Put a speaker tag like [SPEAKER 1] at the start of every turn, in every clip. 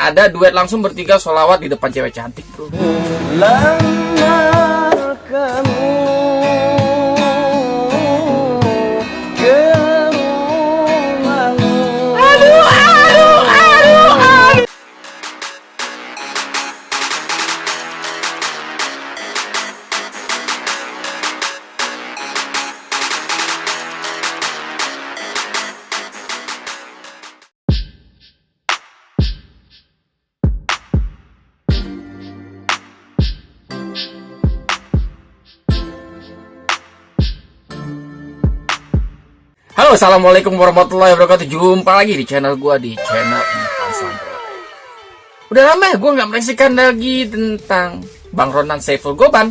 [SPEAKER 1] ada duet langsung bertiga solawat di depan cewek cantik bro.
[SPEAKER 2] Lamar kamu
[SPEAKER 1] Assalamualaikum warahmatullahi wabarakatuh. Jumpa lagi di channel gua di channel Udah lama ya gua nggak menyaksikan lagi tentang Bang Ronan Saiful Goban.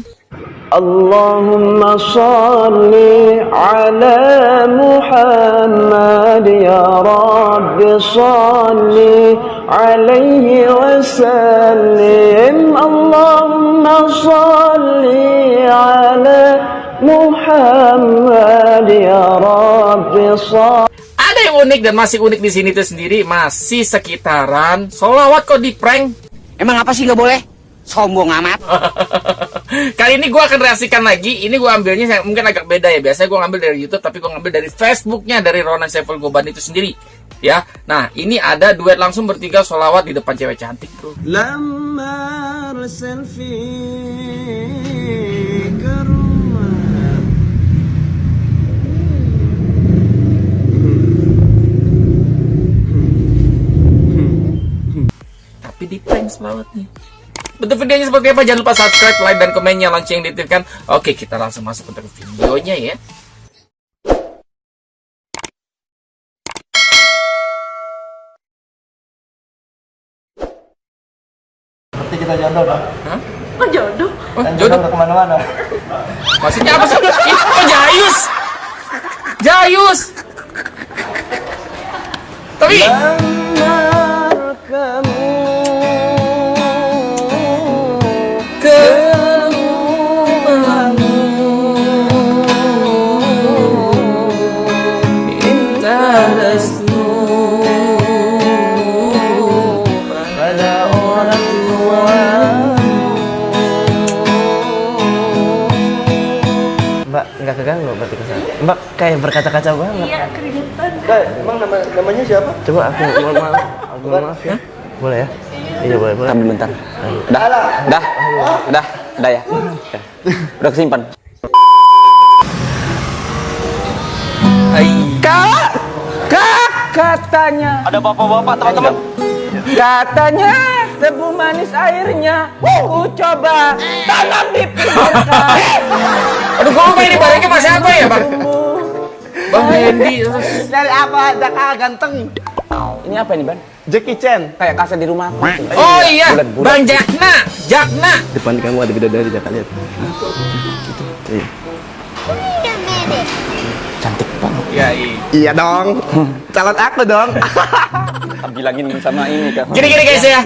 [SPEAKER 2] Allahumma salli ala Muhammad ya Rabbi salli alaihi wa sallim Allahumma salli ala Muhammad ya Rabbi
[SPEAKER 1] ada yang unik dan masih unik di sini itu sendiri masih sekitaran solawat kok di prank.
[SPEAKER 3] Emang apa sih nggak boleh? Sombong amat.
[SPEAKER 1] Kali ini gue akan reaksikan lagi. Ini gue ambilnya mungkin agak beda ya. Biasanya gue ngambil dari YouTube, tapi gue ngambil dari Facebooknya dari Ronan Saiful Goban itu sendiri. Ya, nah ini ada duet langsung bertiga solawat di depan cewek cantik bro.
[SPEAKER 2] Lamar
[SPEAKER 1] selfie di prank selawatnya. Bentuk videonya seperti apa? Jangan lupa subscribe, like, dan komennya, lonceng diaktifkan. Oke, kita langsung masuk untuk videonya ya.
[SPEAKER 4] Seperti kita jodoh dong.
[SPEAKER 1] Hah?
[SPEAKER 5] Oh jodoh?
[SPEAKER 1] Oh, jodoh.
[SPEAKER 4] udah ke mana-mana.
[SPEAKER 1] Maksudnya apa sih? Ih, Oh, Jayus! Jayus! Tapi,
[SPEAKER 2] Lamar kamu
[SPEAKER 4] kayak berkaca-kaca banget.
[SPEAKER 5] Iya keringetan.
[SPEAKER 4] Mbak, emang nama namanya siapa? Coba aku mohon maaf, aku mohon maaf ya. Boleh ya? Iya boleh boleh.
[SPEAKER 3] Tahan bentar. Dah, dah, dah, dah ya. Udah kesimpan.
[SPEAKER 1] Hai.
[SPEAKER 3] Kak, kak, katanya.
[SPEAKER 4] Ada bapak-bapak teman-teman.
[SPEAKER 3] Katanya tebu manis airnya. Ku coba tanam di pinggirkan.
[SPEAKER 1] Aduh, kok ini barangnya masih apa ya, Bang? Bang Hendy.
[SPEAKER 4] Dari apa? Jaka ganteng.
[SPEAKER 3] Ini apa ini, Ban?
[SPEAKER 4] Jackie Chan.
[SPEAKER 3] Kayak kaset di rumah.
[SPEAKER 1] Oh iya,
[SPEAKER 3] Bulan-bulan.
[SPEAKER 1] Bang Jakna. Jakna.
[SPEAKER 4] Depan kamu ada bidadari Jaka lihat. Iya.
[SPEAKER 3] Cantik banget.
[SPEAKER 1] Ya, iya.
[SPEAKER 4] Iya dong. Calon aku dong.
[SPEAKER 3] Bilangin sama ini kan.
[SPEAKER 1] Gini-gini guys ya.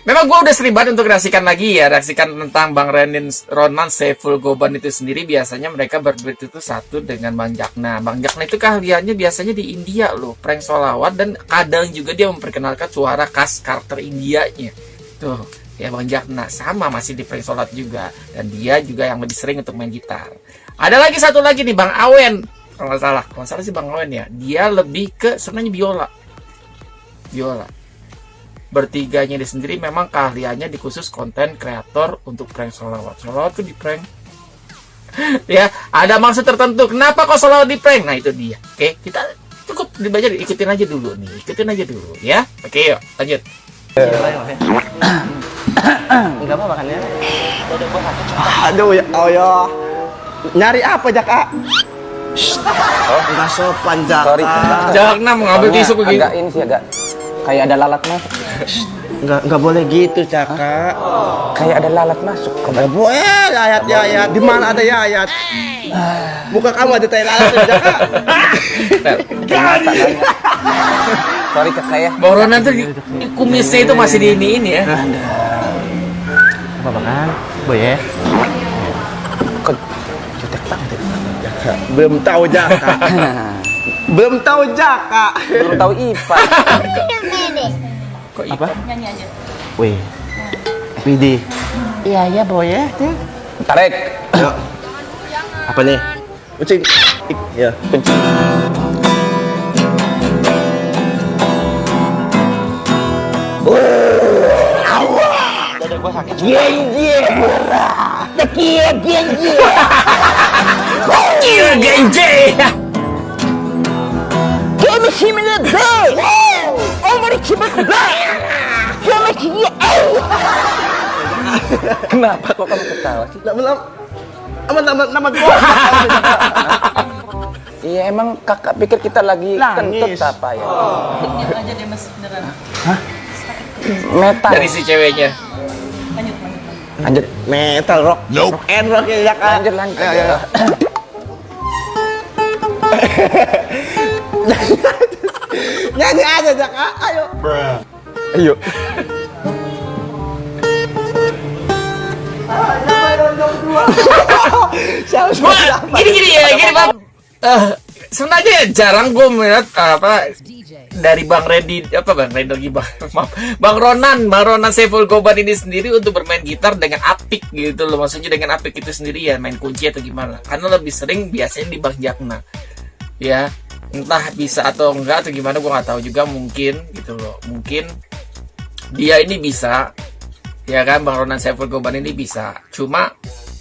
[SPEAKER 1] Memang gue udah sering banget untuk reaksikan lagi ya, reaksikan tentang Bang Renin Ronan Saiful Goban itu sendiri. Biasanya mereka berduet itu satu dengan Bang Jakna. Bang Jakna itu keahliannya biasanya di India loh, prank solawat. Dan kadang juga dia memperkenalkan suara khas karakter Indianya. Tuh, ya Bang Jakna sama masih di prank solawat juga. Dan dia juga yang lebih sering untuk main gitar. Ada lagi satu lagi nih Bang Awen, kalau salah, kalau salah sih Bang Awen ya, dia lebih ke sebenarnya biola, biola bertiganya dia sendiri memang keahliannya di khusus konten kreator untuk prank solawat. Solawat tuh di prank. ya, ada maksud tertentu. Kenapa kok solawat di prank? Nah itu dia. Oke, kita cukup dibaca ikutin aja dulu nih. Ikutin aja dulu ya. Oke, yuk lanjut.
[SPEAKER 4] Enggak mau makannya. Aduh ya, oh ya. Nyari apa Jaka? Oh, enggak sopan Jaka.
[SPEAKER 3] Sorry.
[SPEAKER 1] Jangan mengambil tisu begitu.
[SPEAKER 3] Agak ini sih agak kayak ada lalat masuk.
[SPEAKER 4] Enggak enggak boleh gitu Jaka.
[SPEAKER 3] Kayak ada lalat masuk.
[SPEAKER 4] Enggak boleh ayat ya ayat. Di mana ada ya ayat? Muka kamu ada tai lalat ya.
[SPEAKER 3] Sorry kakak ya.
[SPEAKER 1] Bang Ronan tuh di- kumisnya itu masih di ini ini ya.
[SPEAKER 4] Apa makan? Boy ya.
[SPEAKER 3] Kok jutek banget.
[SPEAKER 4] Belum tahu Jaka. Belum tahu Jaka.
[SPEAKER 3] Belum tahu IPA.
[SPEAKER 1] Kok
[SPEAKER 2] Apa?
[SPEAKER 6] Nyanyi aja.
[SPEAKER 2] Wih. Pidi. Iya ya boy ya.
[SPEAKER 3] Tarik.
[SPEAKER 2] Apa nih? Kucing. Ya.
[SPEAKER 1] Iya, genje.
[SPEAKER 3] Kenapa kok kamu ketawa sih?
[SPEAKER 2] Nama nama nama nama nama gua.
[SPEAKER 3] Iya emang kakak pikir kita lagi kentut apa ya?
[SPEAKER 6] Aja deh mas beneran.
[SPEAKER 3] Metal.
[SPEAKER 1] Dari si ceweknya.
[SPEAKER 6] Lanjut, lanjut. lanjut.
[SPEAKER 3] Lanjut.
[SPEAKER 2] Metal rock. Nope. Rock and rock ya Kak.
[SPEAKER 3] Lanjut lanjut.
[SPEAKER 2] Ayo, ayo. Nyanyi aja Jaka. Ayo.
[SPEAKER 3] Ayo.
[SPEAKER 2] Siapa
[SPEAKER 1] Gua gini gini ya, gini bang. Eh, sebenarnya jarang gue melihat eh, apa dari Bang Randy apa Bang Randy lagi Bang maaf, Bang Ronan Bang Ronan Saiful Goban ini sendiri untuk bermain gitar dengan apik gitu loh maksudnya dengan apik itu sendiri ya main kunci atau gimana karena lebih sering biasanya di Bang Jakna ya entah bisa atau enggak atau gimana gue nggak tahu juga mungkin gitu loh. Mungkin dia ini bisa ya kan Bang Ronan Saiful Goban ini bisa. Cuma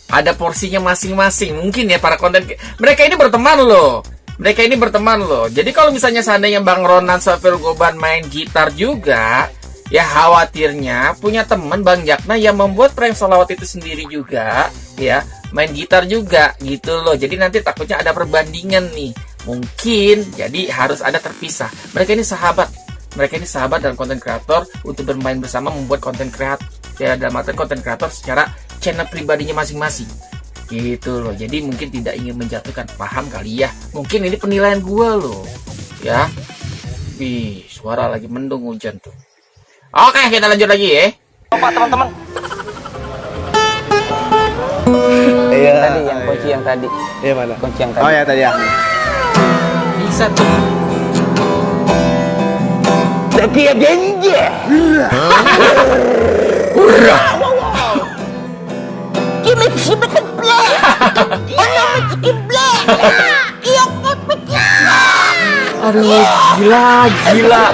[SPEAKER 1] ada porsinya masing-masing. Mungkin ya para konten mereka ini berteman loh. Mereka ini berteman loh. Jadi kalau misalnya seandainya Bang Ronan Saiful Goban main gitar juga ya khawatirnya punya teman Bang Jakna yang membuat prank solawat itu sendiri juga ya. Main gitar juga gitu loh. Jadi nanti takutnya ada perbandingan nih mungkin jadi harus ada terpisah mereka ini sahabat mereka ini sahabat dan konten kreator untuk bermain bersama membuat konten kreator ya dalam arti konten kreator secara channel pribadinya masing-masing gitu loh jadi mungkin tidak ingin menjatuhkan paham kali ya mungkin ini penilaian gua loh ya wih suara lagi mendung hujan tuh oke kita lanjut lagi ya
[SPEAKER 3] Pak teman-teman.
[SPEAKER 2] Iya.
[SPEAKER 3] Tadi yang kunci yang tadi.
[SPEAKER 2] Iya mana?
[SPEAKER 3] Kunci yang tadi.
[SPEAKER 2] Oh ya tadi ya.
[SPEAKER 1] Bisa tuh
[SPEAKER 2] Tapi ya genje.
[SPEAKER 1] aduh gila gila.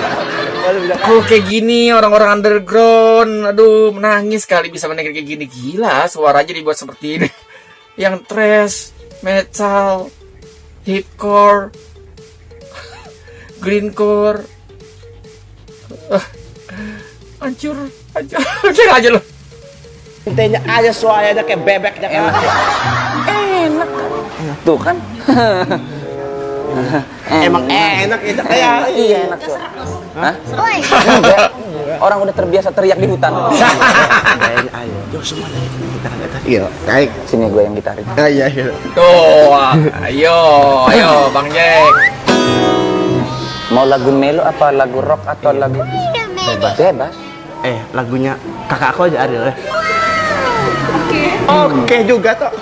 [SPEAKER 1] Kalau kayak gini orang-orang underground aduh menangis kali bisa mendengar kayak gini. Gila suaranya dibuat seperti ini. Yang trash metal hipcore greencore Ah, hancur hancur aja lo
[SPEAKER 2] Intinya aja suaranya kayak bebek Jaka.
[SPEAKER 3] Enak ya? Enak kan? Tuh kan?
[SPEAKER 2] Emang enak itu kayak
[SPEAKER 3] Iya enak tuh. Hah? Orang udah terbiasa teriak di hutan.
[SPEAKER 2] Kayaknya ayo. Yo semua dari kita kan. Iya, baik.
[SPEAKER 3] Sini gue yang gitarin.
[SPEAKER 2] Ah, iya, iya.
[SPEAKER 1] tuh ayo ayo bang Jack
[SPEAKER 3] Mau lagu melo apa lagu rock atau lagu bebas? Bebas.
[SPEAKER 2] Eh, lagunya kakak aku aja Ariel ya. Oke. Oke juga toh.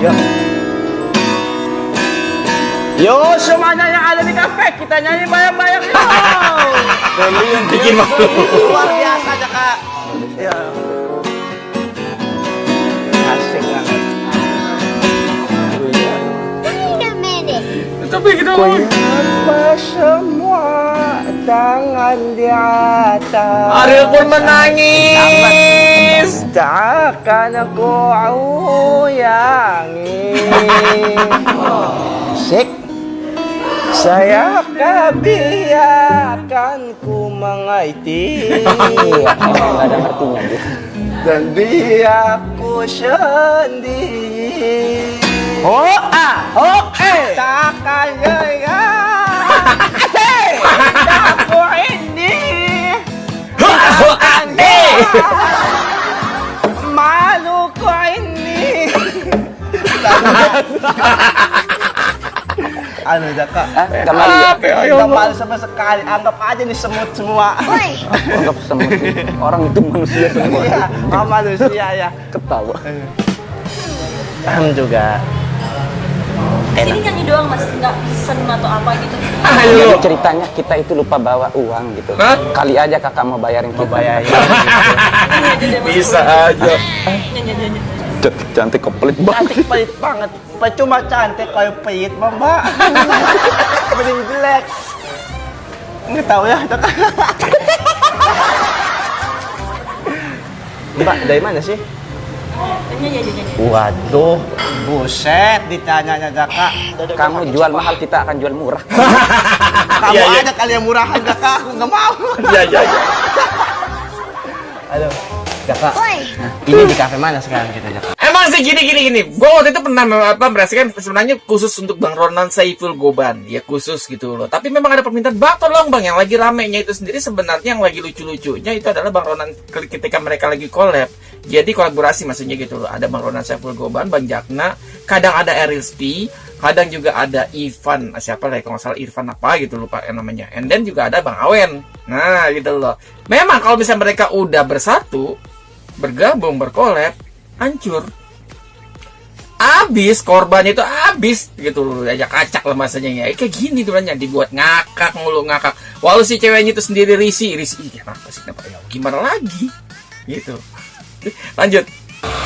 [SPEAKER 2] Yo. Yo semuanya yang ada di kafe kita nyanyi bayang-bayang yo.
[SPEAKER 1] bikin malu
[SPEAKER 2] Luar biasa aja kak. Ya. Asik banget.
[SPEAKER 1] tapi kita
[SPEAKER 2] Apa semua tangan di atas.
[SPEAKER 1] Ariel pun menangis.
[SPEAKER 2] Takkan aku uyangi Sik. Saya biarkan ku mengaiti
[SPEAKER 3] nggak ada ngertinya dia.
[SPEAKER 2] Dan biar ku sendiri. Oh ah, oh eh Takkan gaya Malu ko ini. ano Jaka?
[SPEAKER 3] Hah? Nggak malu ya?
[SPEAKER 2] Tidak malu sama sekali. Anggap aja nih semut semua.
[SPEAKER 3] Anggap semut. Orang itu manusia semua.
[SPEAKER 2] Iya, ah, manusia ya.
[SPEAKER 3] Ketawa.
[SPEAKER 2] Am juga.
[SPEAKER 5] Sini nyanyi doang mas, nggak pesen atau apa gitu.
[SPEAKER 1] Ayo.
[SPEAKER 3] Jadi ceritanya kita itu lupa bawa uang gitu.
[SPEAKER 1] Hah?
[SPEAKER 3] Kali aja kakak mau bayarin kita.
[SPEAKER 2] Bayarin.
[SPEAKER 5] Aja deh mas.
[SPEAKER 1] Bisa aja.
[SPEAKER 5] Nyanyi aja. nyanyi.
[SPEAKER 3] Cantik, cantik kok pelit banget.
[SPEAKER 2] Cantik pelit banget. Percuma cantik kayak pelit, Mbak. Mending jelek. Nggak tahu ya, itu kan. Mbak, dari mana sih? Waduh, buset ditanyanya Jaka.
[SPEAKER 3] Kamu jual mahal, kita akan jual murah.
[SPEAKER 2] Kamu
[SPEAKER 1] iya.
[SPEAKER 2] aja kali yang murahan Jaka, aku nggak mau.
[SPEAKER 1] Iya, iya, iya.
[SPEAKER 2] Halo, Jaka. Ini di kafe mana sekarang kita Jaka?
[SPEAKER 1] Emang sih gini gini gini. Gue waktu itu pernah apa merasakan sebenarnya khusus untuk Bang Ronan Saiful Goban, ya khusus gitu loh. Tapi memang ada permintaan, bang tolong bang yang lagi ramenya itu sendiri sebenarnya yang lagi lucu-lucunya itu adalah Bang Ronan ketika mereka lagi collab. Jadi kolaborasi maksudnya gitu loh. Ada Bang Ronan Saiful Goban, Bang Jakna, kadang ada Eril Spi, kadang juga ada Ivan, siapa lah ya, kalau salah Irfan apa gitu lupa namanya. And then juga ada Bang Awen. Nah gitu loh. Memang kalau misalnya mereka udah bersatu, bergabung, berkolab, hancur abis korbannya itu abis gitu loh aja kacak lah masanya ya kayak gini tuh banyak dibuat ngakak mulu ngakak walau si ceweknya itu sendiri risi risi Ih, kenapa sih kenapa ya gimana lagi gitu lanjut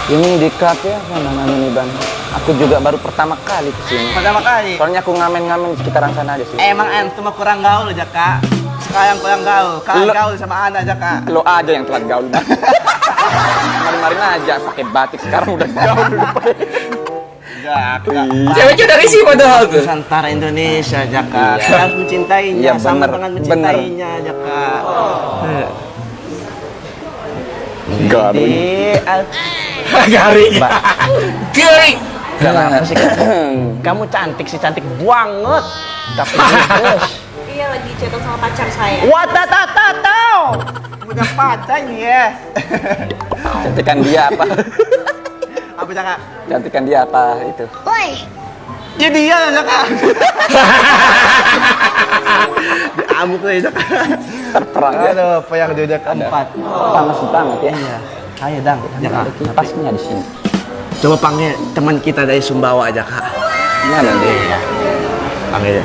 [SPEAKER 3] Ini di kafe apa namanya nih bang? Aku juga baru pertama kali ke sini.
[SPEAKER 2] Pertama kali.
[SPEAKER 3] Soalnya aku ngamen-ngamen di sekitaran sana aja sih.
[SPEAKER 2] Emang antum mah kurang gaul Jaka. Sekarang kurang gaul. Kalian
[SPEAKER 3] Lo-
[SPEAKER 2] gaul sama Ana Jaka.
[SPEAKER 3] Lo aja yang telat gaul. Kemarin-kemarin aja pakai batik sekarang udah gaul udah pakai.
[SPEAKER 2] Jaka.
[SPEAKER 1] ceweknya udah risi padahal tuh
[SPEAKER 2] Nusantara Indonesia Jaka.
[SPEAKER 3] Iya.
[SPEAKER 2] Kita harus mencintainya
[SPEAKER 3] Iya,
[SPEAKER 2] sama
[SPEAKER 3] bener,
[SPEAKER 2] dengan
[SPEAKER 3] bener.
[SPEAKER 2] mencintainya Jaka.
[SPEAKER 3] Garing.
[SPEAKER 2] Di al-
[SPEAKER 1] garing garing
[SPEAKER 2] Kenapa sih? Kamu cantik sih cantik banget. Tapi bagus.
[SPEAKER 5] Iya lagi chatan sama pacar saya.
[SPEAKER 2] Watatatataw. Punya pacar nih ya.
[SPEAKER 3] Cantikan dia apa?
[SPEAKER 2] Apa Jaka?
[SPEAKER 3] Cantikan dia apa itu?
[SPEAKER 2] Ya dia lah Jaka. Diamuk lah Jaka.
[SPEAKER 3] Terperang ya.
[SPEAKER 2] Aduh, apa yang dia keempat.
[SPEAKER 3] Panas banget ya.
[SPEAKER 2] Iya. Ayo dang, Jaka.
[SPEAKER 3] Pasnya di sini.
[SPEAKER 2] Coba panggil teman kita dari Sumbawa aja kak.
[SPEAKER 3] Mana deh?
[SPEAKER 2] Panggil ya.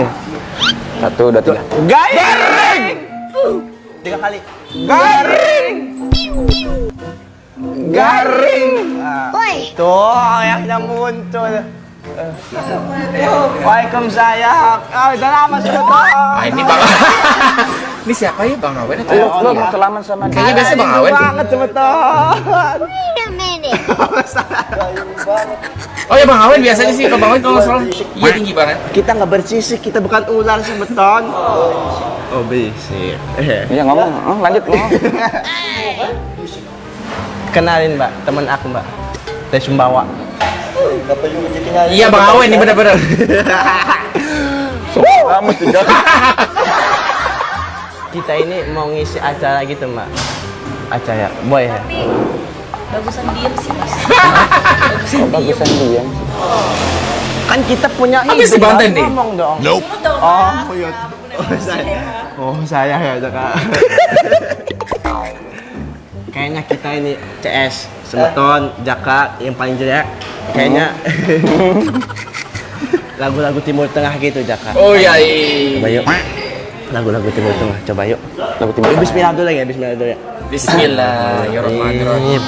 [SPEAKER 3] Eh, satu, dua, tiga.
[SPEAKER 2] Garing. Tiga kali. Garing. Garing. Ah, Tuh yang muncul. Waalaikumsalam. Oh, udah lama sudah tuh.
[SPEAKER 1] ah ini bang ini siapa ya bang Awen
[SPEAKER 3] Lo, lo
[SPEAKER 1] ya?
[SPEAKER 3] selaman sama dia.
[SPEAKER 1] Kayaknya biasa Bang Awen
[SPEAKER 2] banget sebetulnya.
[SPEAKER 1] oh ya bang Awen biasanya sih kalau bang Awen kalau salah iya tinggi banget
[SPEAKER 2] Kita nggak bersisik, kita bukan ular sebeton. Oh, berisik.
[SPEAKER 3] Iya ngomong, oh, lanjut ngomong.
[SPEAKER 2] Kenalin mbak, teman aku mbak dari Sumbawa.
[SPEAKER 1] iya bang Awen ini bener-bener
[SPEAKER 3] Kamu juga.
[SPEAKER 2] Kita ini mau ngisi acara gitu mbak. Acara boy ya.
[SPEAKER 5] Tapi bagusan diem sih mas.
[SPEAKER 3] Oh, bagusan dia.
[SPEAKER 2] Kan kita punya
[SPEAKER 1] Habis
[SPEAKER 2] ide,
[SPEAKER 1] di Banten nih.
[SPEAKER 2] Ngomong dong.
[SPEAKER 5] Dong
[SPEAKER 2] Oh, iya. Oh, saya. Oh, saya ya, Kak. Kayaknya kita ini CS Semeton, Jaka yang paling jelek. Kayaknya lagu-lagu Timur Tengah gitu, Jaka.
[SPEAKER 1] oh iya iya.
[SPEAKER 2] Coba yuk. Lagu-lagu Timur Tengah, coba yuk.
[SPEAKER 3] Lagu timur.
[SPEAKER 2] Eh, Bismillah dulu ya, Bismillah dulu ya.
[SPEAKER 1] Bismillahirrahmanirrahim.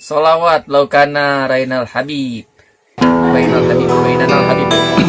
[SPEAKER 1] Solawat laukana Rainal Habib. Rainal Habib, Rainal Habib.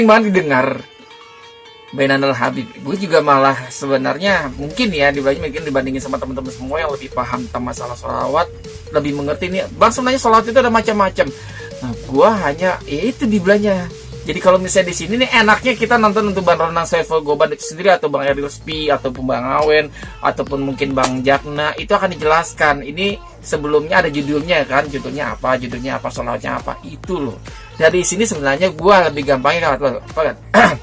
[SPEAKER 1] Sering banget didengar. Bainanul Habib. Gue juga malah sebenarnya mungkin ya dibanding mungkin dibandingin sama teman-teman semua yang lebih paham tentang masalah sholawat, lebih mengerti nih. Bang sebenarnya sholawat itu ada macam-macam. Nah, gue hanya ya itu dibilangnya. Jadi kalau misalnya di sini nih enaknya kita nonton untuk Bang Ronan Saiful Goban itu sendiri atau Bang Eril Spi ataupun Bang Awen ataupun mungkin Bang Jakna itu akan dijelaskan. Ini sebelumnya ada judulnya kan, judulnya apa, judulnya apa, sholawatnya apa itu loh. Dari sini sebenarnya gue lebih gampangnya kan?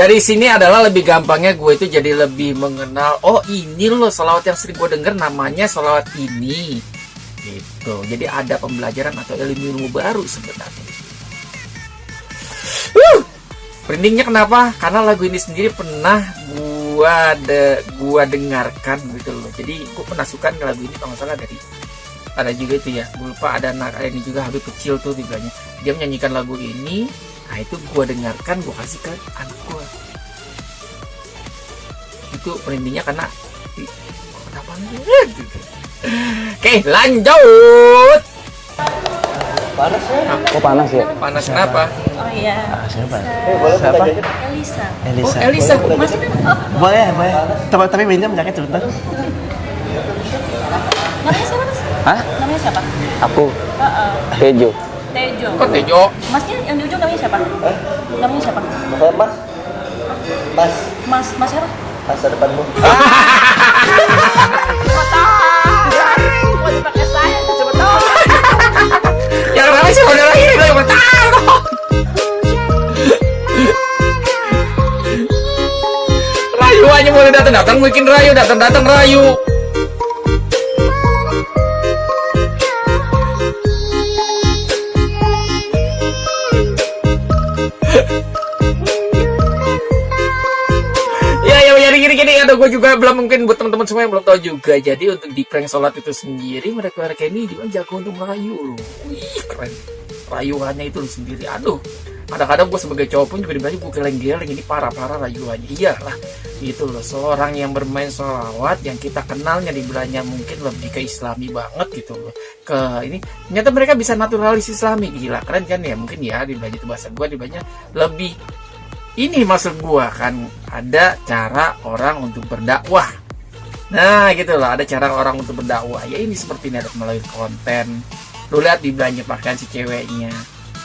[SPEAKER 1] dari sini adalah lebih gampangnya gue itu jadi lebih mengenal oh ini loh salawat yang sering gue denger namanya salawat ini gitu jadi ada pembelajaran atau ilmu-ilmu baru sebenarnya Wuh! Merindingnya kenapa? Karena lagu ini sendiri pernah gua de, gua dengarkan gitu loh. Jadi gua pernah suka lagu ini kalau salah dari ada juga itu ya. Gua lupa ada anak ini juga Habib kecil tuh dibilangnya. Dia menyanyikan lagu ini. Nah itu gua dengarkan, gua kasih ke anak gua. Itu merindingnya karena kenapa? Gitu. Oke, lanjut.
[SPEAKER 3] Kok panas ya?
[SPEAKER 1] Panas kenapa?
[SPEAKER 5] Oh iya.
[SPEAKER 2] Siapa?
[SPEAKER 5] Siapa?
[SPEAKER 2] Siapa?
[SPEAKER 5] Elisa.
[SPEAKER 1] Oh,
[SPEAKER 2] Elisa.
[SPEAKER 1] Elisa.
[SPEAKER 5] Masih kan? Oh,
[SPEAKER 2] Boleh, boleh. Tapi tapi minjem jaket sebentar.
[SPEAKER 5] Mas?
[SPEAKER 3] Hah?
[SPEAKER 5] Namanya siapa?
[SPEAKER 3] Aku
[SPEAKER 5] Heeh.
[SPEAKER 3] Tejo.
[SPEAKER 5] Tejo.
[SPEAKER 1] Kok Tejo?
[SPEAKER 5] Masnya yang di ujung namanya siapa? Namanya siapa?
[SPEAKER 2] Mas. Mas.
[SPEAKER 5] Mas, mas siapa?
[SPEAKER 2] Masa depanmu.
[SPEAKER 1] Yang sih lagi. Rayu aja boleh datang datang mungkin Rayu datang datang Rayu. Ya ya ya gini gini ada gue juga belum mungkin buat teman-teman semua yang belum tahu juga. Jadi untuk di prank sholat itu sendiri mereka mereka ini juga jago untuk merayu loh. Wih keren. Rayuannya itu sendiri. Aduh. Kadang-kadang gue sebagai cowok pun juga dibilang gue geleng-geleng ini parah-parah rayuannya. Iyalah. Gitu loh. Seorang yang bermain sholawat yang kita kenalnya dibilangnya mungkin lebih ke islami banget gitu loh. Ke ini ternyata mereka bisa naturalis islami gila keren kan ya mungkin ya dibilangnya itu bahasa gue dibilangnya lebih ini maksud gua kan ada cara orang untuk berdakwah nah gitu loh ada cara orang untuk berdakwah ya ini seperti ini ada melalui konten lu lihat di belanja pakaian si ceweknya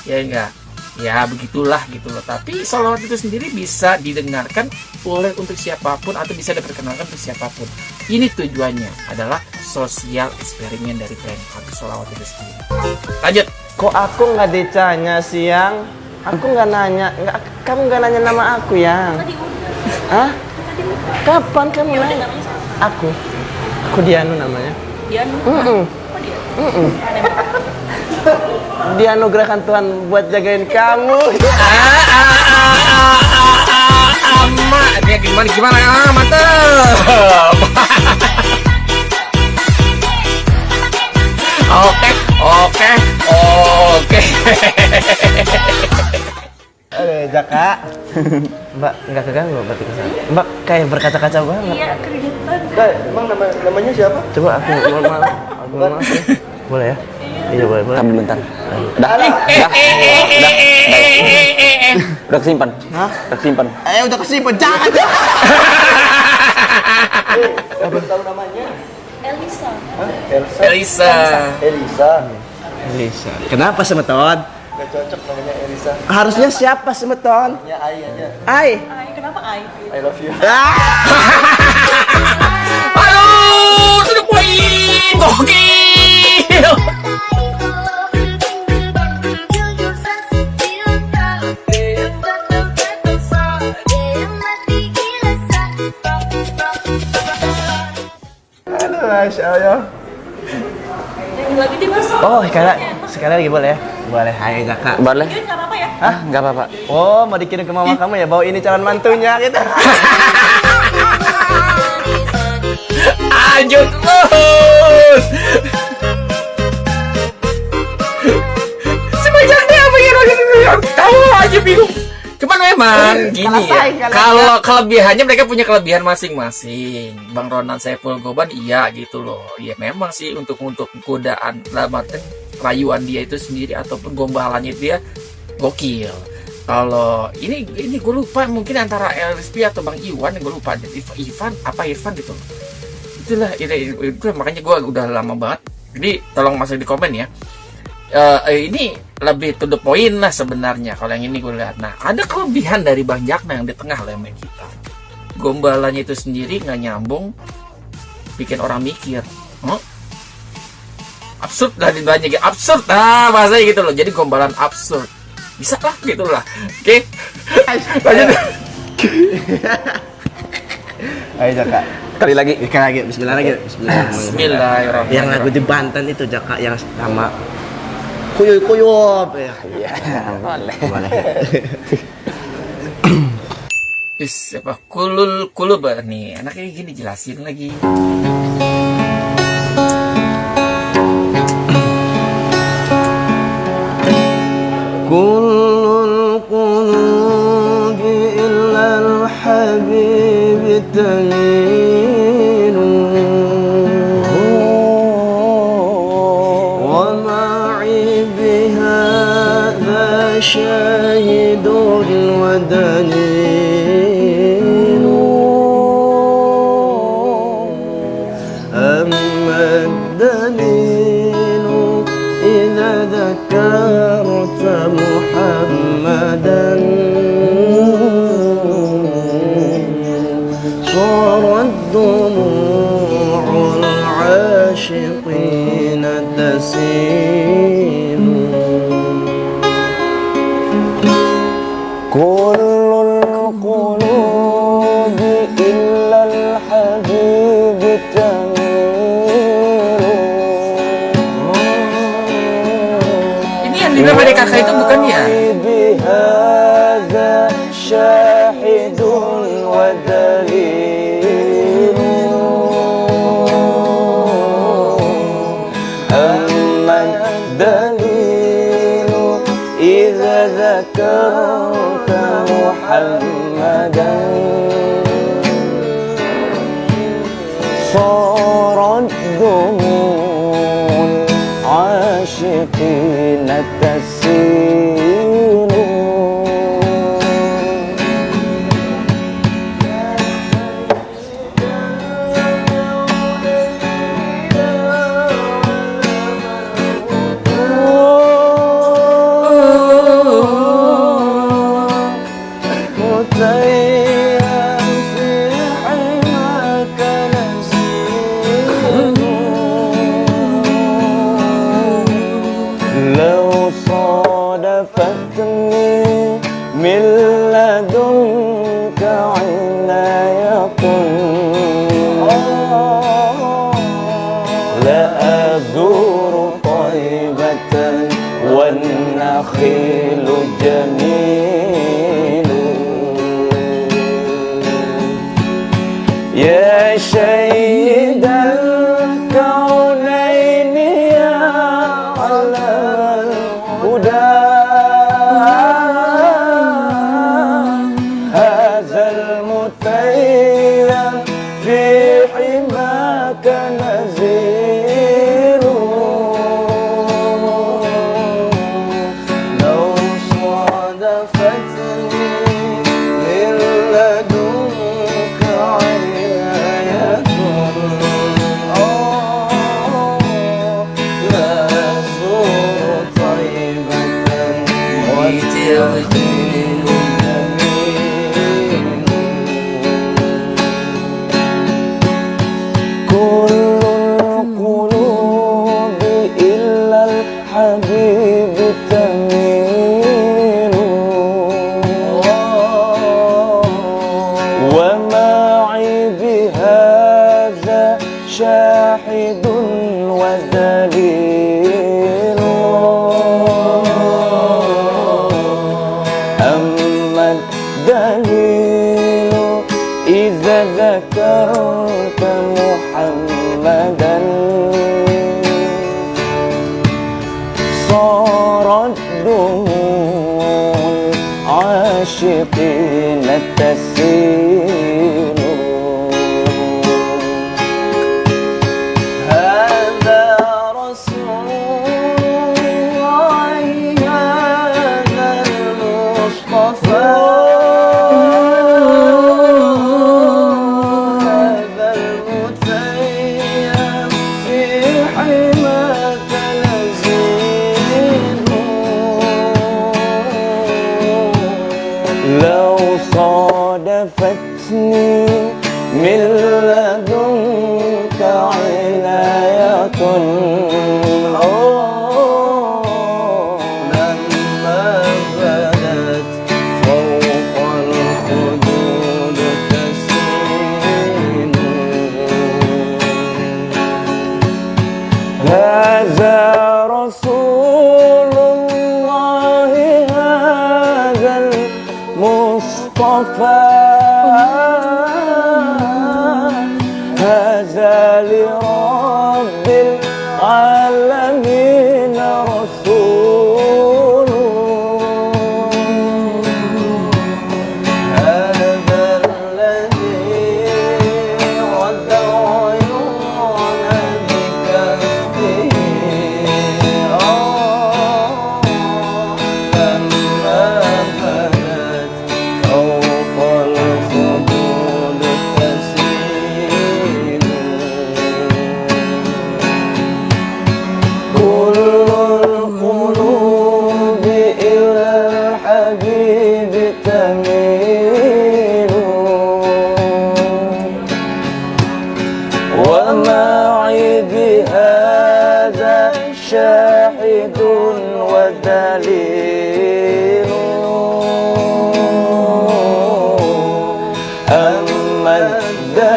[SPEAKER 1] ya enggak ya begitulah gitu loh tapi salawat itu sendiri bisa didengarkan oleh untuk siapa pun atau bisa diperkenalkan untuk siapa pun ini tujuannya adalah sosial eksperimen dari prank atau salawat itu sendiri lanjut
[SPEAKER 2] Kok aku nggak ditanya siang? Aku nggak nanya, nggak, kamu nggak nanya nama aku
[SPEAKER 5] udah.
[SPEAKER 2] Hah? Kapan kamu
[SPEAKER 5] Ya udah
[SPEAKER 2] nanya? Aku. Aku Dianu namanya.
[SPEAKER 5] Dian.
[SPEAKER 2] Mm-mm.
[SPEAKER 5] Kok dia?
[SPEAKER 2] Mm-mm.
[SPEAKER 5] Aneh banget.
[SPEAKER 2] Dianugerahkan Tuhan buat jagain kamu.
[SPEAKER 1] ah, ah, ah, ah, ah, ah, ama. Dia gimana gimana ah mantep oke oke oke
[SPEAKER 2] Eh, Jaka. Mbak, nggak keganggu berarti ke sana. Mbak kayak berkaca-kaca banget.
[SPEAKER 5] Iya, keringetan.
[SPEAKER 2] emang nama, namanya siapa? Coba aku mohon maaf. Aku mohon maaf ya. Boleh ya? Iya boleh, boleh.
[SPEAKER 3] Tahan bentar. Dah, dah, dah, dah. Udah kesimpan.
[SPEAKER 2] Hah?
[SPEAKER 3] Udah kesimpan.
[SPEAKER 2] Eh udah kesimpan, jangan. Siapa tahu namanya?
[SPEAKER 5] Elisa.
[SPEAKER 2] Elsa.
[SPEAKER 1] Elisa
[SPEAKER 2] Elisa. Elisa. Kenapa semeton? Gak cocok namanya Elisa. Harusnya siapa semeton? Ya Ai aja. Ai.
[SPEAKER 5] Ay, kenapa Ay?
[SPEAKER 2] I love you.
[SPEAKER 1] aduh sudah poin gokil
[SPEAKER 2] Masya Allah.
[SPEAKER 5] Yang lagi di mas.
[SPEAKER 2] Oh, sekarang sekali lagi boleh ya? Boleh. Hai Jaka.
[SPEAKER 3] Boleh?
[SPEAKER 5] Nggak apa-apa ya?
[SPEAKER 3] Ah, nggak apa-apa.
[SPEAKER 2] Oh, mau dikirim ke mama kamu ya? Bawa ini calon mantunya gitu.
[SPEAKER 1] lanjut terus sebanyak apa ya tahu aja bingung cuman memang gini ya kalau kelebihannya mereka punya kelebihan masing-masing. Bang Ronan Saiful Goban iya gitu loh. Ya memang sih untuk untuk godaan dalam arti rayuan dia itu sendiri ataupun gombalannya dia gokil. Kalau ini ini gue lupa mungkin antara LSP atau Bang Iwan gue lupa. Iv- Ivan apa Irfan gitu itulah ini itu makanya gue udah lama banget. Jadi tolong masuk di komen ya Eh, eh, ini lebih to the point lah sebenarnya kalau yang ini gue lihat. Nah ada kelebihan dari Bang Jakna yang di tengah lemen kita gombalannya itu sendiri nggak nyambung bikin orang mikir oh absurd lah di banyak absurd. Nah bahasanya gitu loh. Jadi gombalan absurd. Bisa lah gitu lah. Oke? Lanjut.
[SPEAKER 3] Ayo Jaka.
[SPEAKER 2] Kali lagi.
[SPEAKER 3] Ikan lagi, bismillah lagi. Bismillah.
[SPEAKER 1] Bismillahirrahmanirrahim.
[SPEAKER 3] Yang lagu di Banten itu Jaka yang sama kuyuy kuyup
[SPEAKER 2] boleh
[SPEAKER 3] boleh
[SPEAKER 1] Is, apa kulul kulub eh, nih. Anaknya gini jelasin lagi.
[SPEAKER 3] Kulul kulub illa al-habib شاهد ودليل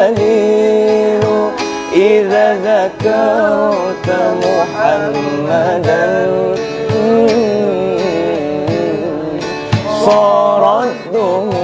[SPEAKER 3] الدليل إذا ذكرت محمدا صارت دموع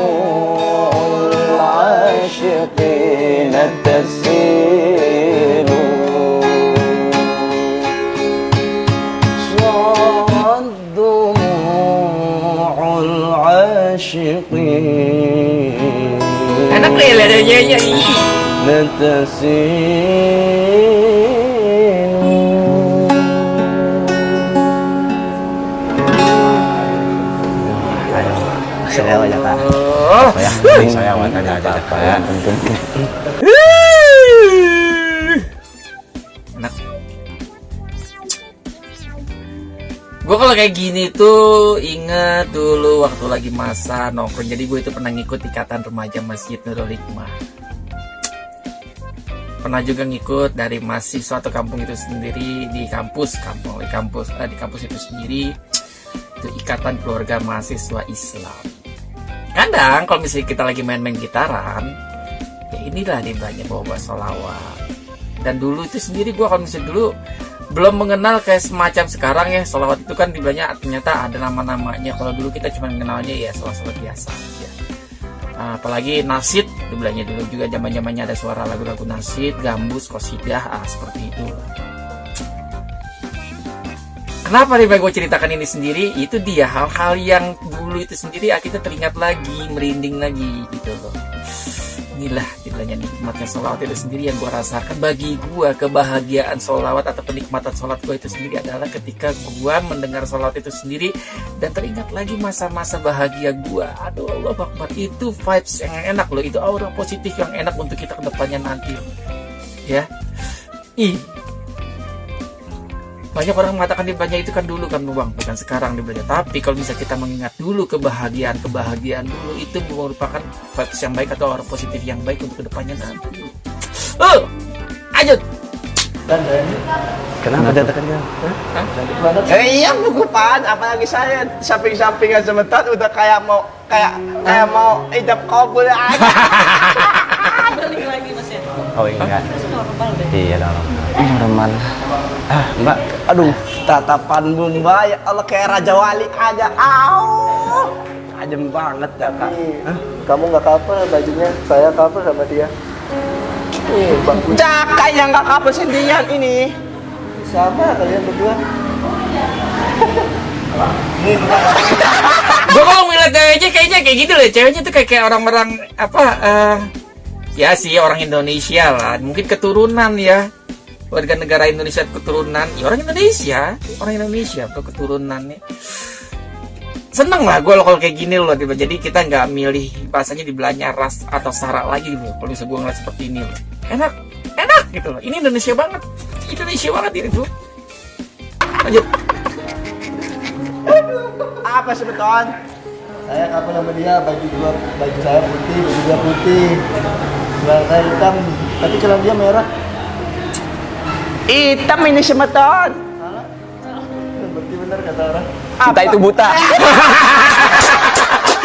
[SPEAKER 1] Gue kalau kayak gini tuh inget dulu waktu lagi masa nongkrong. Jadi gue itu pernah ngikut ikatan remaja Masjid Nurul Hikmah. Pernah juga ngikut dari mahasiswa atau kampung itu sendiri di kampus, kampung di kampus, eh, di kampus itu sendiri. Itu ikatan keluarga mahasiswa Islam. Kadang kalau misalnya kita lagi main-main gitaran, ya inilah banyak bawa solawat dan dulu itu sendiri gua kalau misalnya dulu belum mengenal kayak semacam sekarang ya solawat itu kan banyak ternyata ada nama-namanya. Kalau dulu kita cuma mengenalnya ya solawat biasa aja Ah, apalagi nasid dibelanya dulu juga zaman zamannya ada suara lagu-lagu nasid gambus kosidah ah seperti itu Kenapa nih gue ceritakan ini sendiri? Itu dia hal-hal yang dulu itu sendiri ah, kita teringat lagi, merinding lagi gitu loh. Inilah istilahnya nikmatnya sholawat itu sendiri yang gue rasakan. Bagi gue kebahagiaan sholawat atau penikmatan sholat gue itu sendiri adalah ketika gue mendengar sholawat itu sendiri dan teringat lagi masa-masa bahagia gue. Aduh Allah Akbar. Itu vibes yang enak loh, itu aura positif yang enak untuk kita ke depannya nanti. Ya, ih banyak orang mengatakan di belanja itu kan dulu kan bang. Bukan sekarang di belanja. Tapi kalau bisa kita mengingat dulu kebahagiaan kebahagiaan dulu itu merupakan vibes yang baik atau orang positif yang baik untuk ke depannya nanti. Oh lanjut.
[SPEAKER 2] Kenapa dia tekan Eh iya bukupan, apalagi saya samping-sampingan sebentar udah kayak mau kayak kayak mau idap kabul aja.
[SPEAKER 5] Balik lagi mas ya.
[SPEAKER 2] Oh iya. Iya dong. Normal. Ah, Mbak. Aduh, tatapan Bumba ya Allah kayak Raja Wali aja. Au. Ajem banget ya, Kak. Hah?
[SPEAKER 4] Kamu nggak cover bajunya, saya cover sama dia. Ih, bagus.
[SPEAKER 2] Cakak yang nggak kapal sendirian ini.
[SPEAKER 4] Sama kalian berdua.
[SPEAKER 1] gue kalau ngeliat ceweknya kayaknya kayak gitu loh ceweknya tuh kayak, kayak orang-orang apa eh ya sih orang Indonesia lah mungkin keturunan ya warga negara Indonesia keturunan. Ya orang Indonesia. Orang Indonesia tuh keturunannya. Seneng lah gue kalau kayak gini loh tiba jadi kita nggak milih bahasanya di belanya ras atau sara lagi gitu. Kalau bisa gue ngeliat seperti ini loh enak enak gitu loh. Ini Indonesia banget. Indonesia banget ini tuh lanjut.
[SPEAKER 2] Apa sebetul?
[SPEAKER 4] Saya couple sama dia, baju dua, baju saya putih, baju dia putih. Celana saya hitam, tapi celana dia merah.
[SPEAKER 2] Hitam ini semeton.
[SPEAKER 4] Berarti benar kata orang.
[SPEAKER 3] Kita itu buta.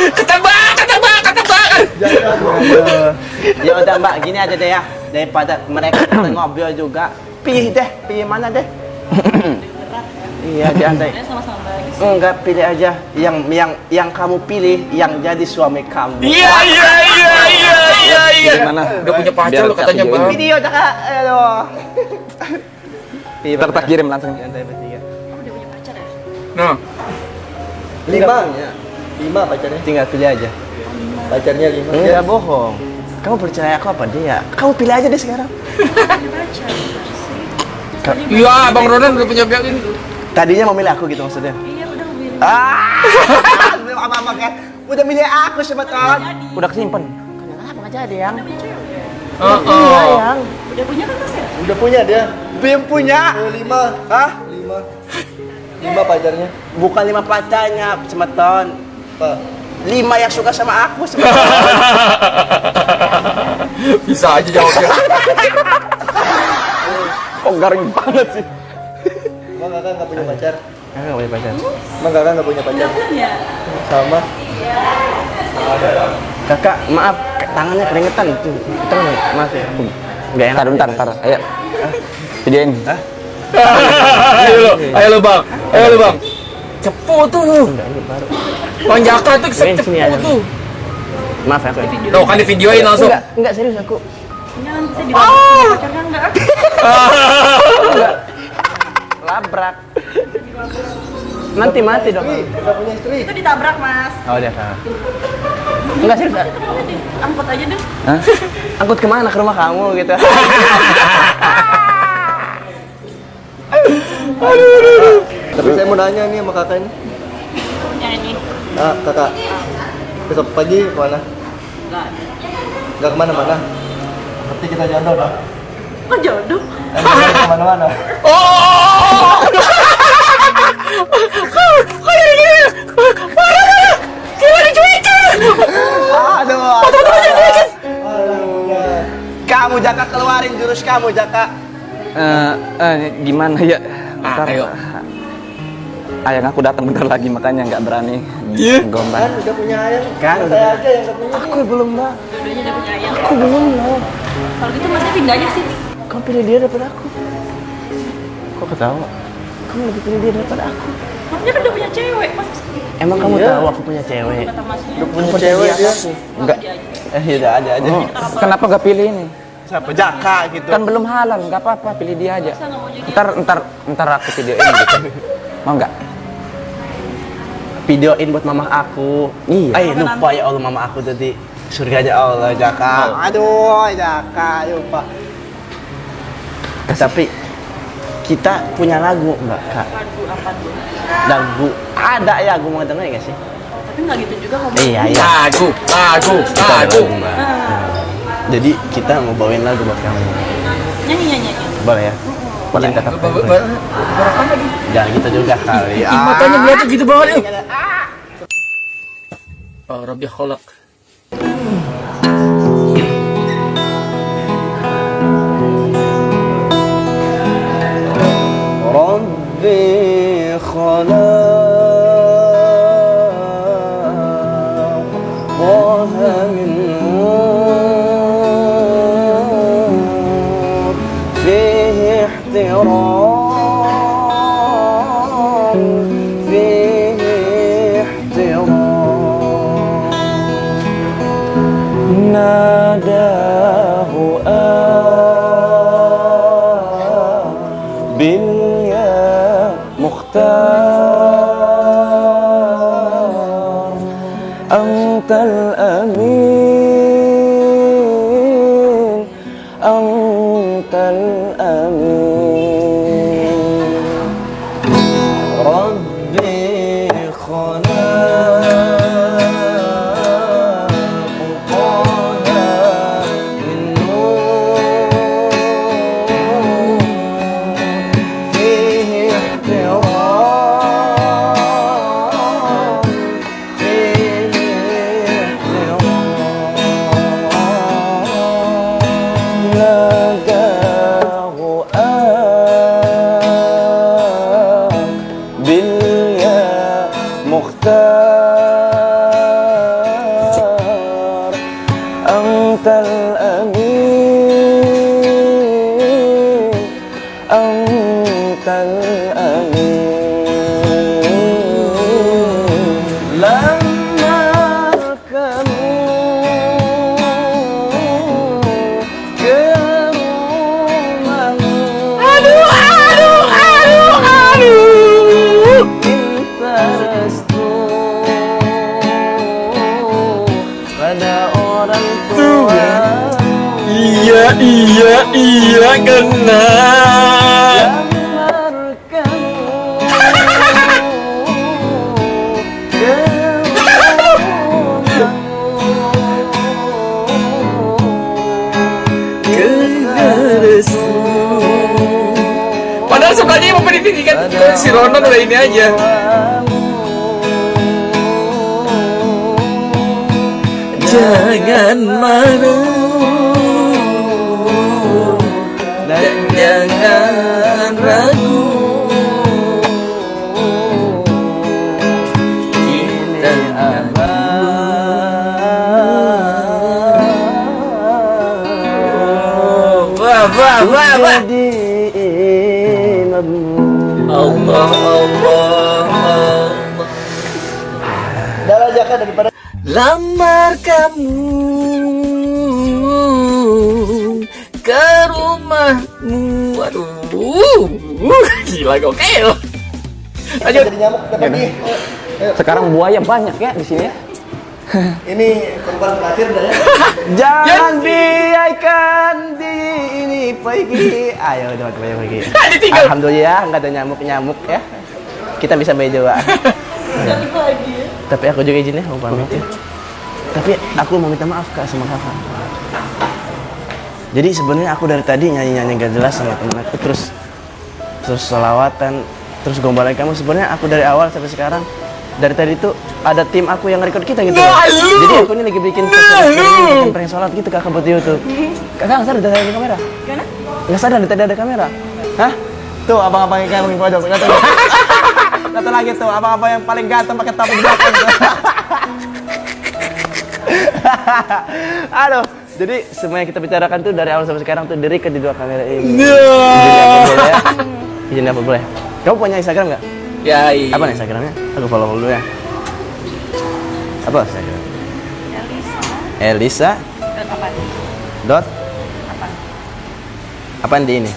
[SPEAKER 1] Ketebak, ketebak, ketebak.
[SPEAKER 4] Jangan, jangan.
[SPEAKER 2] Ya udah mbak, gini aja deh ya. Daripada mereka ngobrol juga. Pilih deh, pilih mana deh? iya, diantai. Enggak, pilih aja yang yang yang kamu pilih yang jadi suami kamu.
[SPEAKER 1] Iya, iya, iya, iya, iya, iya.
[SPEAKER 3] Gimana?
[SPEAKER 1] Udah punya pacar lo katanya. Bang.
[SPEAKER 2] Video dah kak, aduh. Pilih
[SPEAKER 3] Ntar tak kirim langsung.
[SPEAKER 2] Diantai bertiga.
[SPEAKER 5] Oh, udah punya pacar ya?
[SPEAKER 1] Nah,
[SPEAKER 4] Lima. Lima pacarnya.
[SPEAKER 2] Tinggal pilih aja.
[SPEAKER 4] Pacarnya lima.
[SPEAKER 2] Enggak bohong. Kamu percaya aku apa dia? Kamu pilih aja deh sekarang.
[SPEAKER 5] Punya pacar.
[SPEAKER 1] iya, Bang Ronan udah punya pihak ini.
[SPEAKER 2] Tadinya mau milih aku gitu maksudnya.
[SPEAKER 5] Iya, udah milih.
[SPEAKER 2] Ah, apa-apa kan? Udah milih aku sebetulnya.
[SPEAKER 3] Udah kesimpan.
[SPEAKER 2] Kenapa nggak jadi yang?
[SPEAKER 5] Udah punya cewek.
[SPEAKER 2] Iya yang.
[SPEAKER 5] Udah punya kan mas ya?
[SPEAKER 4] Udah punya dia.
[SPEAKER 2] Belum punya.
[SPEAKER 4] Oh, lima.
[SPEAKER 2] Hah?
[SPEAKER 4] Lima. Lima pacarnya.
[SPEAKER 2] Bukan lima pacarnya, semeton.
[SPEAKER 4] Pak.
[SPEAKER 2] Lima yang suka sama aku semeton.
[SPEAKER 1] Bisa aja jawabnya.
[SPEAKER 3] Kok garing banget sih?
[SPEAKER 4] Bang kakak nggak punya pacar.
[SPEAKER 2] Aku nggak punya pacar.
[SPEAKER 4] Bang kakak nggak punya pacar.
[SPEAKER 5] Punya.
[SPEAKER 4] Sama.
[SPEAKER 2] Kakak, maaf, tangannya keringetan tuh. Kita maaf ya. Nggak enak.
[SPEAKER 3] Ntar, bentar, ntar. Ayo. Videoin.
[SPEAKER 1] ayo lo, ayo lo bang, ayo lo bang. Cepu tuh,
[SPEAKER 2] Enggak, ini baru.
[SPEAKER 1] Bang Jaka tuh cepu tuh.
[SPEAKER 2] Maaf ya, aku.
[SPEAKER 1] Lo kan di videoin langsung.
[SPEAKER 2] Enggak, enggak serius aku.
[SPEAKER 5] Jangan kan enggak?
[SPEAKER 2] Enggak. Labrak. Nanti mati dong.
[SPEAKER 4] Istri, udah punya istri.
[SPEAKER 5] Itu ditabrak mas.
[SPEAKER 2] Oh, dia salah. Enggak
[SPEAKER 5] deh, angkut aja deh.
[SPEAKER 3] Hah?
[SPEAKER 2] Angkut ke mana? Ke rumah kamu gitu.
[SPEAKER 4] Tapi saya mau nanya nih sama kakak ini.
[SPEAKER 5] Yang ini.
[SPEAKER 4] Ah, kakak. Besok pagi ke mana?
[SPEAKER 5] Enggak.
[SPEAKER 4] Nggak ke mana-mana. Berarti kita jodoh dong.
[SPEAKER 5] Kok jodoh?
[SPEAKER 4] Kan kita ke mana-mana.
[SPEAKER 1] Oh,
[SPEAKER 2] Aduh. Kamu Jaka keluarin jurus kamu Jaka.
[SPEAKER 3] Eh, eh, gimana ya?
[SPEAKER 1] Ah,
[SPEAKER 3] Ntar,
[SPEAKER 1] ayo.
[SPEAKER 3] Ayang aku datang bentar lagi makanya nggak berani
[SPEAKER 1] Iya.
[SPEAKER 3] gombal.
[SPEAKER 4] Kan udah punya ayam.
[SPEAKER 2] Kan
[SPEAKER 4] saya
[SPEAKER 2] udah.
[SPEAKER 4] aja yang punya.
[SPEAKER 2] Aku belum lah.
[SPEAKER 5] Dua-duanya udah punya ayam.
[SPEAKER 2] Aku belum lah.
[SPEAKER 5] Kalau gitu masnya pindah aja sih.
[SPEAKER 2] Kamu pilih dia daripada aku. Kok ketawa? Kamu lebih pilih dia daripada aku.
[SPEAKER 5] Masnya kan udah punya cewek. Mas
[SPEAKER 2] Emang kamu
[SPEAKER 4] Iya.
[SPEAKER 2] tahu aku punya cewek?
[SPEAKER 4] Udah punya cewek dia.
[SPEAKER 3] Enggak.
[SPEAKER 5] Dia aja.
[SPEAKER 2] Eh, yaudah ada aja.
[SPEAKER 3] Oh, kenapa nggak pilih ini?
[SPEAKER 2] Siapa? Jaka gitu.
[SPEAKER 3] Kan belum halal, nggak apa-apa, pilih dia aja. Ntar, ntar, ntar aku videoin gitu. Mau nggak?
[SPEAKER 2] videoin buat mama aku.
[SPEAKER 3] Iya.
[SPEAKER 2] Eh, lupa ya Allah mama aku tadi. Surganya Allah, Jaka. Aduh, Jaka, lupa. Tapi kita punya lagu enggak, Kak?
[SPEAKER 5] Lagu apa tuh?
[SPEAKER 2] Lagu ada ya, gue mau denger nggak sih?
[SPEAKER 5] Tapi nggak gitu juga hobi.
[SPEAKER 2] Iya, iya.
[SPEAKER 1] Lagu, lagu, lagu.
[SPEAKER 2] lagu, Mbak. Jadi kita mau bawain lagu buat kamu.
[SPEAKER 5] Nyanyi nyanyi nyanyi.
[SPEAKER 2] Boleh ya?
[SPEAKER 3] Boleh.
[SPEAKER 1] Lagi?
[SPEAKER 2] Jangan gitu juga kali.
[SPEAKER 1] Matanya kelihatan gitu banget yuk. Oh, Rabbi kholak.
[SPEAKER 2] ربي
[SPEAKER 1] Wah, wah, Allah, Allah,
[SPEAKER 4] jaka daripada
[SPEAKER 1] Lamar kamu ke rumahmu. Aduh, gila gokil. Lanjut.
[SPEAKER 4] jadi nyamuk. Ayo,
[SPEAKER 3] Sekarang buaya banyak ya di sini ya.
[SPEAKER 4] ini korban terakhir dah ya.
[SPEAKER 2] Jangan biarkan pergi. Ayo teman-teman pergi.
[SPEAKER 1] Ditinggal.
[SPEAKER 2] Alhamdulillah nggak ada nyamuk-nyamuk ya. Kita bisa
[SPEAKER 5] lagi ya.
[SPEAKER 2] Tapi aku juga izin ya mau pamit ya. Tapi aku mau minta maaf kak sama kakak. Jadi sebenarnya aku dari tadi nyanyi-nyanyi gak jelas sama temen aku terus terus selawatan terus gombalan kamu sebenarnya aku dari awal sampai sekarang dari tadi tuh ada tim aku yang record kita gitu.
[SPEAKER 1] Nah,
[SPEAKER 2] loh. Jadi aku ini lagi bikin
[SPEAKER 1] Nah,
[SPEAKER 2] bikin prank sholat gitu kakak buat YouTube. Kakak nggak sadar dari ada kamera?
[SPEAKER 5] Gimana?
[SPEAKER 2] Nggak sadar dari tadi ada kamera? Hah? Tuh abang-abang yang kayak pojok. Lihat tuh lagi tuh abang-abang yang paling ganteng pakai topi di belakang. Aduh, jadi semua yang kita bicarakan tuh dari awal sampai sekarang tuh dari ke di dua kamera ini. Izin apa boleh ya? Izin apa boleh? Kamu punya Instagram nggak?
[SPEAKER 1] Ya, iya.
[SPEAKER 2] Apa nih Instagramnya? Aku follow dulu ya. Apa Instagram? Elisa. Dot. Apaan di ini?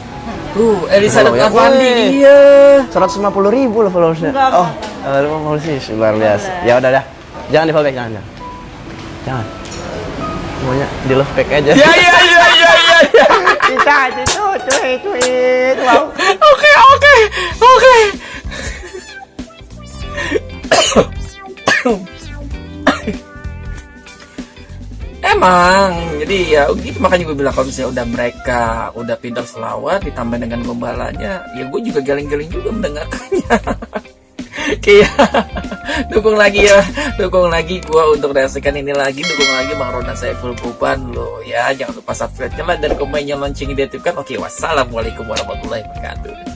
[SPEAKER 1] Tuh, Elisa
[SPEAKER 2] Follow ya.
[SPEAKER 1] Afandi
[SPEAKER 2] Wih.
[SPEAKER 1] dia.
[SPEAKER 2] 150 ribu loh followersnya.
[SPEAKER 5] Enggak,
[SPEAKER 2] oh, oh, sih luar biasa. Ya udah dah. Jangan di follow back, jangan, jangan. Jangan. Semuanya di love back aja.
[SPEAKER 1] Ya, ya, ya, ya, ya, ya.
[SPEAKER 2] Kita itu tweet tweet. Wow.
[SPEAKER 1] Oke, oke, oke. Emang, jadi ya gitu makanya gue bilang kalau misalnya udah mereka udah pintar selawat ditambah dengan gombalannya, ya gue juga galing-galing juga mendengarkannya. Kayak dukung lagi ya, dukung lagi gue untuk reaksikan ini lagi, dukung lagi Bang Ronan Saiful Kuban lo ya, jangan lupa subscribe-nya lah dan komennya lonceng diaktifkan. Oke, wassalamualaikum warahmatullahi wabarakatuh.